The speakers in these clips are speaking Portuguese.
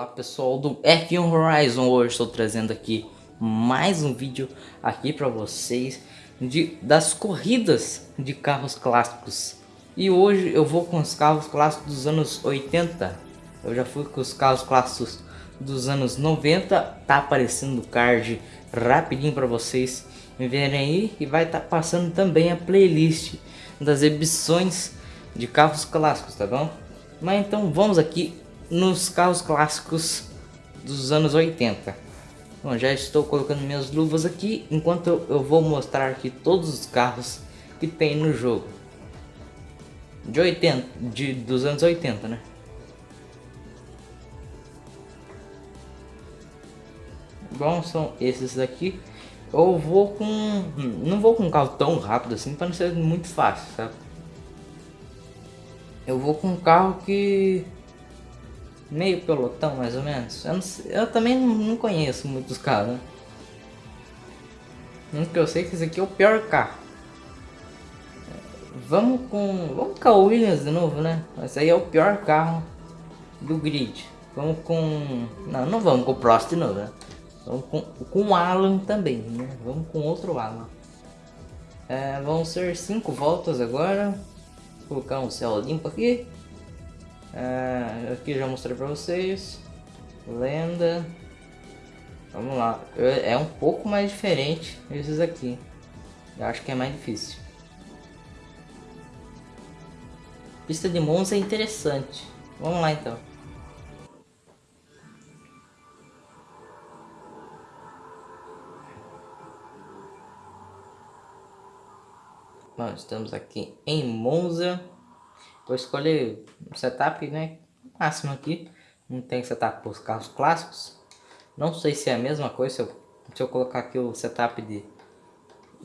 Olá pessoal do F1 Horizon, hoje estou trazendo aqui mais um vídeo aqui para vocês de, das corridas de carros clássicos. E hoje eu vou com os carros clássicos dos anos 80 Eu já fui com os carros clássicos dos anos 90 Tá aparecendo o card rapidinho para vocês verem aí. E vai estar tá passando também a playlist das edições de carros clássicos, tá bom? Mas então vamos aqui nos carros clássicos dos anos 80. Bom, já estou colocando minhas luvas aqui, enquanto eu, eu vou mostrar aqui todos os carros que tem no jogo. De 80, de, dos anos 80, né? Bom, são esses daqui. Eu vou com... Não vou com um carro tão rápido assim, para não ser muito fácil, sabe? Eu vou com um carro que meio pelotão mais ou menos. Eu, sei, eu também não, conheço muitos carros, né? Que eu sei que esse aqui é o pior carro. Vamos com. Vamos com a Williams de novo, né? Esse aí é o pior carro do grid. Vamos com. Não, não vamos com o Prost de novo, né? Vamos com, com o Alan também, né? Vamos com outro Alan. É, vão ser cinco voltas agora. Vou colocar um céu limpo aqui. É, aqui já mostrei pra vocês. Lenda. Vamos lá. É um pouco mais diferente esses aqui. Eu acho que é mais difícil. Pista de Monza é interessante. Vamos lá então. Bom, estamos aqui em Monza. Vou escolher um setup, né? Máximo aqui. Não tem setup para os carros clássicos. Não sei se é a mesma coisa. Se eu, se eu colocar aqui o setup de,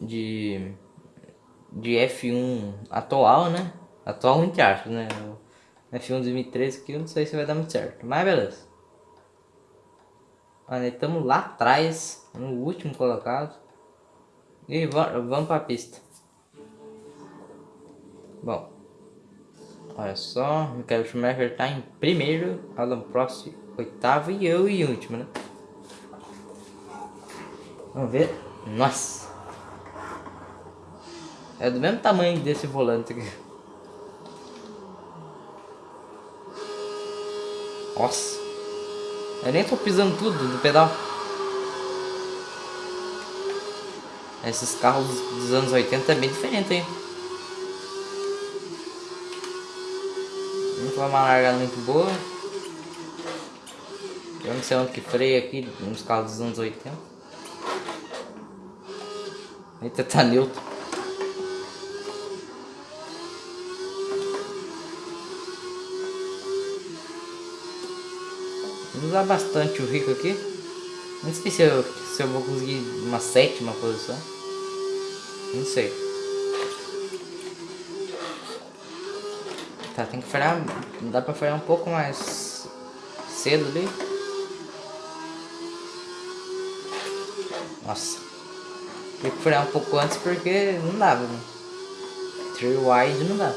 de, de F1 atual, né? Atual entre aspas, né? O F1 2013 aqui eu não sei se vai dar muito certo. Mas beleza. Olha, estamos lá atrás, no último colocado. E vamos para a pista. Bom, Olha só, Michael Schumacher está em primeiro, Alan Prost oitavo e eu em último, né? Vamos ver. Nossa! É do mesmo tamanho desse volante aqui. Nossa! Eu nem tô pisando tudo no pedal. Esses carros dos anos 80 é bem diferente, hein? Foi uma largada muito boa. Eu não sei onde que freia aqui nos carros dos anos 80. Eita, tá neutro. Vou usar bastante o rico aqui. Não sei se eu, se eu vou conseguir uma sétima posição. Não sei. Tá, tem que frear. Dá pra frear um pouco mais cedo ali. Nossa. Tem que frear um pouco antes porque não dava, né? Three wide não dá.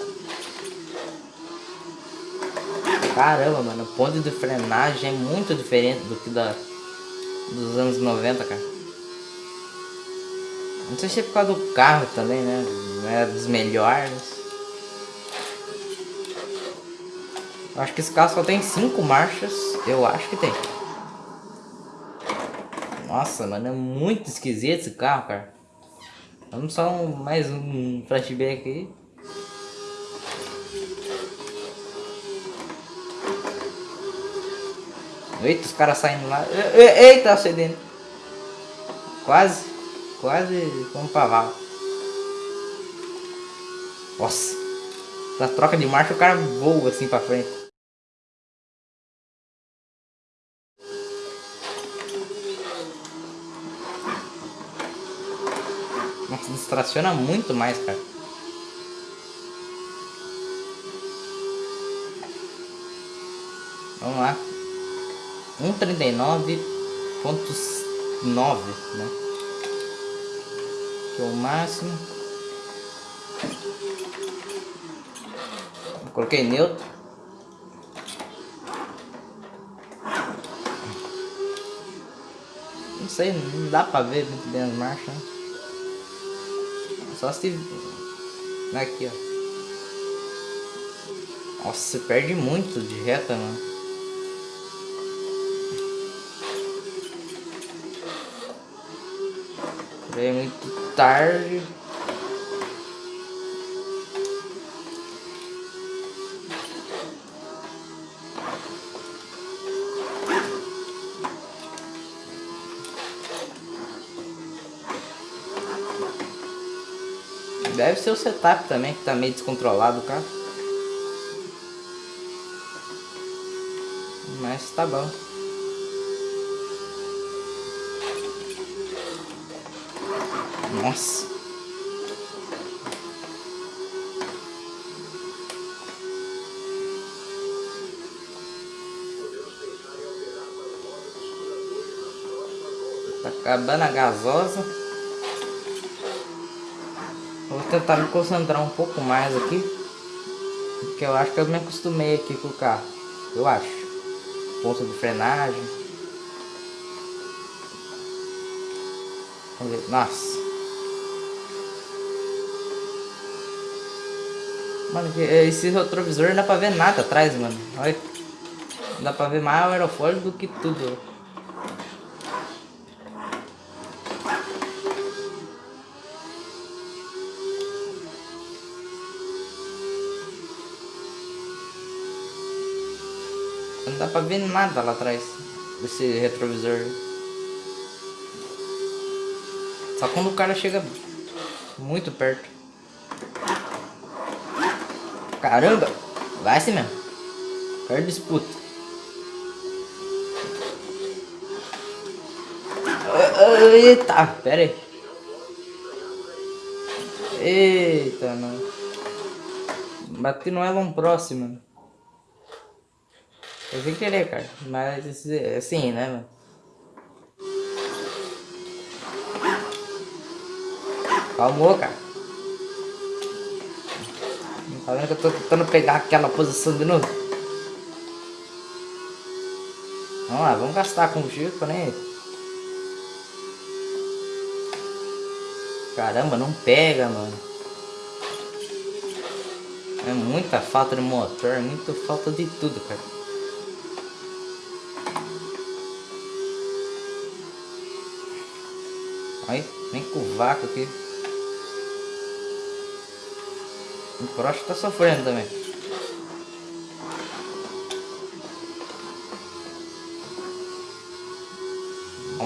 Caramba, mano, o ponto de frenagem é muito diferente do que da dos anos 90, cara. Não sei se é por causa do carro também, né? Não é dos melhores. Acho que esse carro só tem cinco marchas. Eu acho que tem. Nossa, mano, é muito esquisito esse carro, cara. Vamos só um, mais um flashback aí. Eita, os caras saindo lá. Eita, acendendo. Quase, quase como pavalo. Nossa. Na troca de marcha o cara voa assim pra frente. Distraciona muito mais, cara. Vamos lá. 139.9, né? Que é o máximo. Coloquei neutro. sei, não dá pra ver muito bem as marchas. Né? Só se... Aqui, ó. Nossa, você perde muito de reta, mano. É muito tarde. Deve ser o setup também, que tá meio descontrolado, cara. Mas tá bom. Nossa. Tá acabando a gasosa. Vou tentar me concentrar um pouco mais aqui. Porque eu acho que eu me acostumei aqui com o carro. Eu acho. Ponto de frenagem. Vamos ver. Nossa. Mano, esse retrovisor não dá pra ver nada atrás, mano. Olha. Dá pra ver mais o aerofólio do que tudo. Pra ver nada lá atrás desse retrovisor. Só quando o cara chega muito perto. Caramba! Vai assim mesmo. Quero disputa. Eita, pera aí. Eita, não. Bati no Elon próximo. Eu sem querer, cara. Mas assim, né, mano? Calmou, cara. Tá vendo que eu tô tentando pegar aquela posição de novo? Vamos lá, vamos gastar combustível né? Caramba, não pega, mano. É muita falta de motor, é muita falta de tudo, cara. Aí, vem com o vácuo aqui. O Prost tá sofrendo também.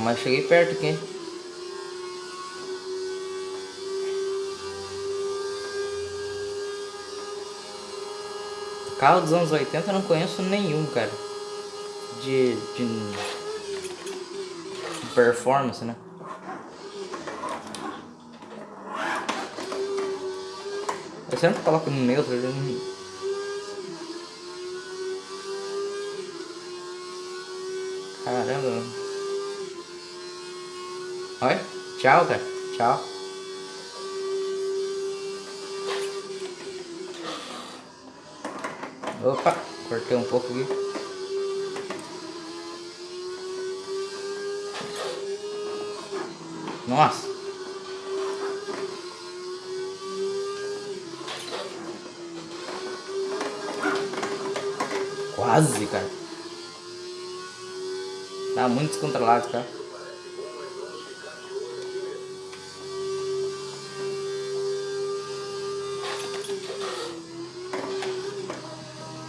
Mas cheguei perto aqui. Carro dos anos 80 eu não conheço nenhum, cara. De, de performance, né? Eu sempre coloco no neutro. Não... Caramba. Oi? Tchau, cara. Tchau. Opa, cortei um pouco aqui. Nossa. Quase, cara. Tá muito descontrolado, cara.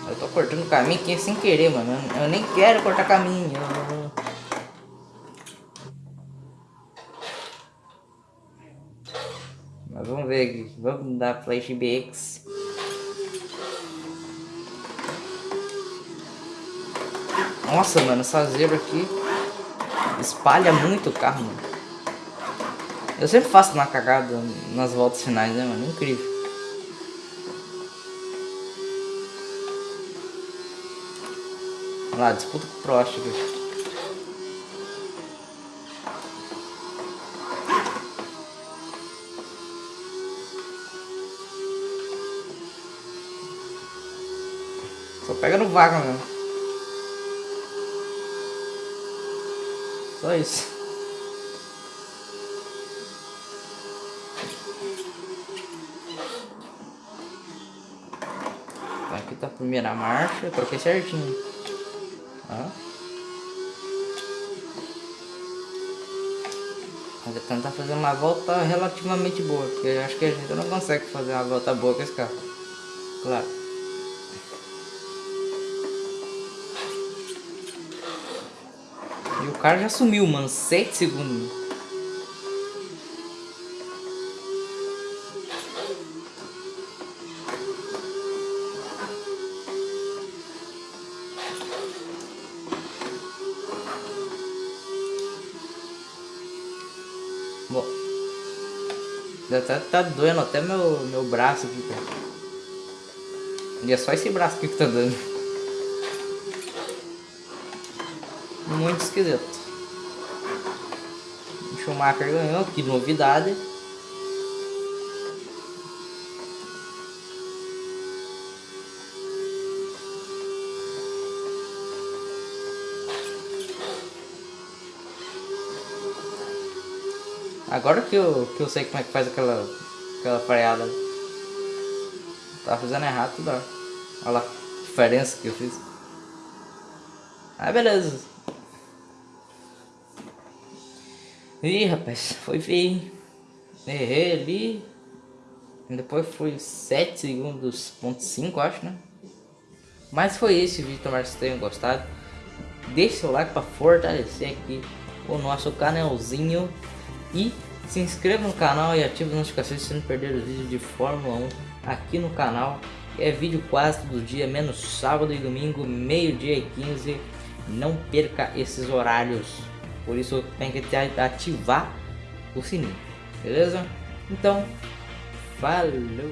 Eu tô cortando caminho aqui sem querer, mano. Eu nem quero cortar caminho. Mas vamos ver aqui. Vamos dar Flash BX. Nossa, mano, essa zebra aqui espalha muito o carro, mano. Eu sempre faço uma cagada nas voltas finais, né, mano? Incrível. Olha lá, disputa com o Prost aqui. Só pega no vaga mesmo. Só isso. Aqui tá a primeira marcha, eu troquei certinho. Ó. Mas tá tentar fazer uma volta relativamente boa, porque eu acho que a gente não consegue fazer uma volta boa com esse carro. Claro. E o cara já sumiu, mano. 7 segundos. Bom. Tá, tá doendo até meu, meu braço aqui, cara. E é só esse braço aqui que tá dando. Muito esquisito. O Schumacher ganhou, que novidade. Agora que eu, que eu sei como é que faz aquela, aquela freada. Tava fazendo errado tudo. Olha lá, a diferença que eu fiz. Ah, beleza. Ih, rapaz, foi feio. Errei ali. Depois foi 7 segundos, ponto 5, acho, né? Mas foi esse vídeo, tomara que vocês tenham gostado. Deixe seu like para fortalecer aqui o nosso canalzinho. E se inscreva no canal e ative as notificações se não perder os vídeos de Fórmula 1 aqui no canal. É vídeo quase todo dia, menos sábado e domingo, meio dia e 15. Não perca esses horários. Por isso tem que ativar o sininho, beleza? Então, falou!